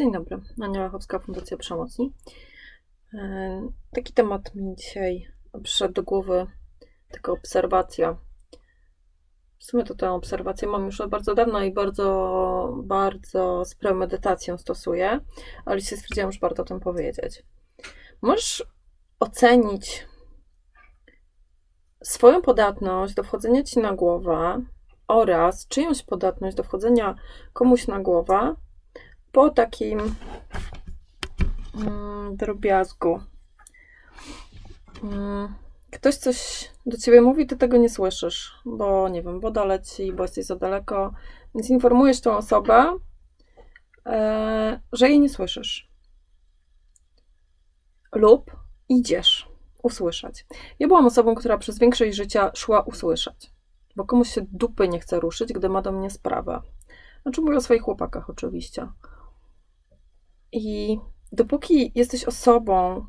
Dzień dobry, Ania Lachowska, Fundacja Przemocni. E, taki temat mi dzisiaj przyszedł do głowy, taka obserwacja. W sumie to tę obserwację mam już od bardzo dawna i bardzo, bardzo z premedytacją stosuję, ale dzisiaj stwierdziłam, że warto o tym powiedzieć. Możesz ocenić swoją podatność do wchodzenia ci na głowę oraz czyjąś podatność do wchodzenia komuś na głowę po takim mm, drobiazgu. Mm, ktoś coś do ciebie mówi, ty tego nie słyszysz, bo nie wiem, woda leci, bo jesteś za daleko, więc informujesz tą osobę, e, że jej nie słyszysz. Lub idziesz usłyszeć. Ja byłam osobą, która przez większość życia szła usłyszeć, bo komuś się dupy nie chce ruszyć, gdy ma do mnie sprawę. Znaczy mówię o swoich chłopakach oczywiście. I dopóki jesteś osobą,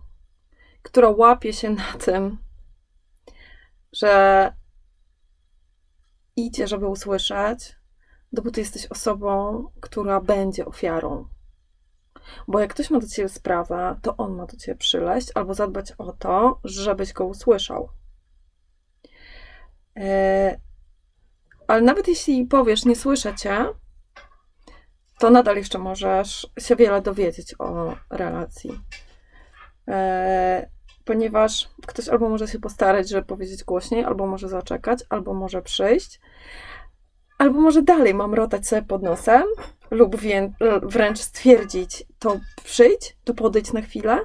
która łapie się na tym, że idzie, żeby usłyszeć, dopóty jesteś osobą, która będzie ofiarą. Bo jak ktoś ma do ciebie sprawę, to on ma do ciebie przyleść albo zadbać o to, żebyś go usłyszał. E, ale nawet jeśli powiesz, nie słyszę cię, to nadal jeszcze możesz się wiele dowiedzieć o relacji. E, ponieważ ktoś albo może się postarać, żeby powiedzieć głośniej, albo może zaczekać, albo może przyjść, albo może dalej mam rotać sobie pod nosem, lub wręcz stwierdzić, to przyjdź, to podejdź na chwilę.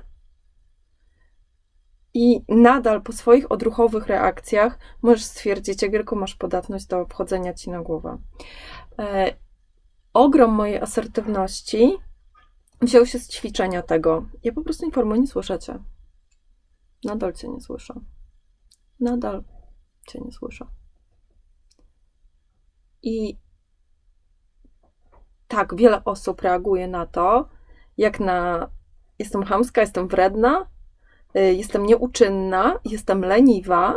I nadal po swoich odruchowych reakcjach możesz stwierdzić, jak wielką masz podatność do wchodzenia ci na głowę. E, ogrom mojej asertywności wziął się z ćwiczenia tego. Ja po prostu informuję, nie słyszycie. Nadal cię nie słyszę. Nadal cię nie słyszę. I tak, wiele osób reaguje na to, jak na jestem chamska, jestem wredna, y, jestem nieuczynna, jestem leniwa,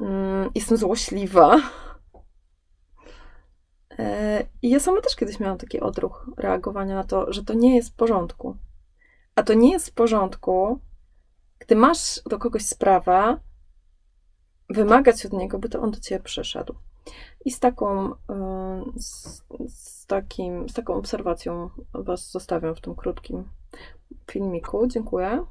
mm, jestem złośliwa I ja sama też kiedyś miałam taki odruch reagowania na to, że to nie jest w porządku. A to nie jest w porządku, gdy masz do kogoś sprawę, wymagać od niego, by to on do ciebie przyszedł. I z taką, e, z, z, takim, z taką obserwacją Was zostawiam w tym krótkim filmiku. Dziękuję.